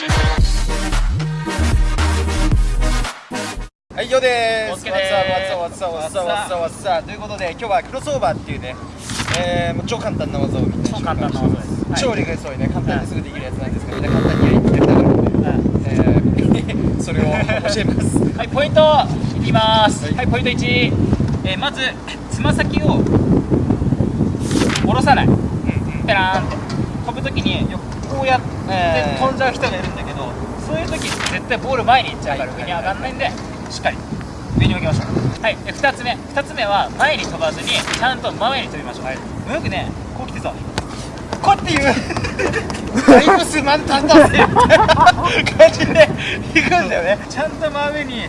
はい、よ上です。ということで、今日はクロスオーバーっていうね、えー、超簡単な技をみんな超簡単な技です。はい、超リクそうトね、簡単にすぐできるやつなんですけど、みんな簡単にやりきってたので、え、それを教えます。はい、ポイントいきます。はい、ポイント1、えー、まず、つま先を下ろさない。うんペラーンって。飛ぶときにやってえー飛んじゃう人がいるんだけど、そういう時絶対ボール前に行っちゃうからはい上に上がんないんでしっかり。上に置きましょう。はい。で2つ目。2つ目は前に飛ばずにちゃんと前に飛びましょう、よくねこう来てさこうやっていう。だいぶすまんたんだぜ。感じで行くんだよね。ちゃんと真上に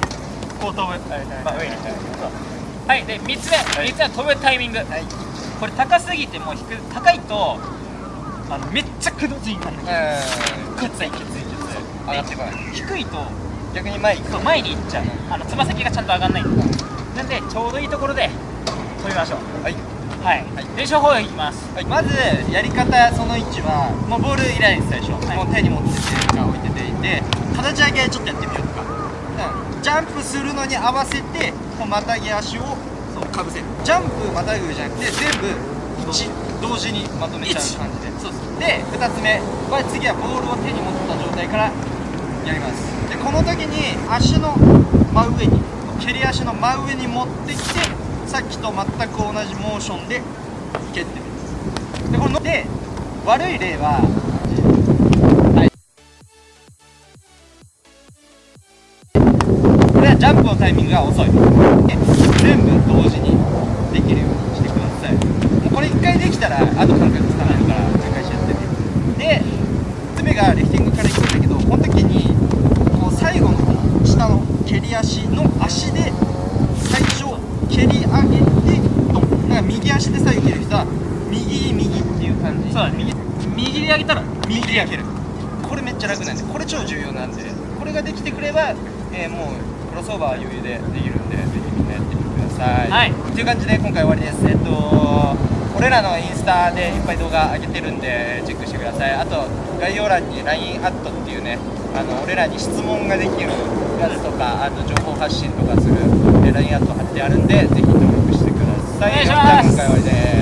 こう飛ぶ、真上にそうはい。で3つ目、3つ目は飛ぶタイミング、これ高すぎてもう低く高いとあのめっちゃくどついになる。えきついきついきつい上がってこない低いとー、逆に前行く。そう前に行っちゃう。あのつま先がちゃんと上がんない。ん。だなんでちょうどいいところで飛びましょう。はい。はい、はい。練習法いきます。はい、まずやり方その1はもうボールいらないです最初、はい。もう手に持っててか置いてて。で形上げちょっとやってみようか、うん、ジャンプするのに合わせてこうまたぎ足をそうかぶせる。ジャンプまたぐじゃなくて全部一同時にまとめちゃう感じで。そうそう。で2つ目。は次はボールを手に持った状態からやります。でこの時に足の真上に蹴り足の真上に持ってきてさっきと全く同じモーションで蹴ってる。でこので悪い例ははいこれはジャンプのタイミングが遅い。で全部同時にできるようにしてくださいもうこれ1回できたらあと感覚つかないから繰り返しやってねで爪がリフティングからいくんだけどこの時にこう最後のこの下の蹴り足の足で最初蹴り上げてドン。だから右足で左右蹴る人は右右っていう感じ。そう右右で上げたら右で蹴る。これめっちゃ楽なんでこれ超重要なんでこれができてくれば、えーもうクロスオーバーは余裕でできるんでぜひみんなやってみてください。はい。という感じで今回終わりです。えっと俺らのインスタでいっぱい動画上げてるんでチェックしてください。あと概要欄に LINE アットっていうねあの俺らに質問ができるやつとかあと情報発信とかするえ LINE アット貼ってあるんでぜひ登録してください。お願いします。今回終わりです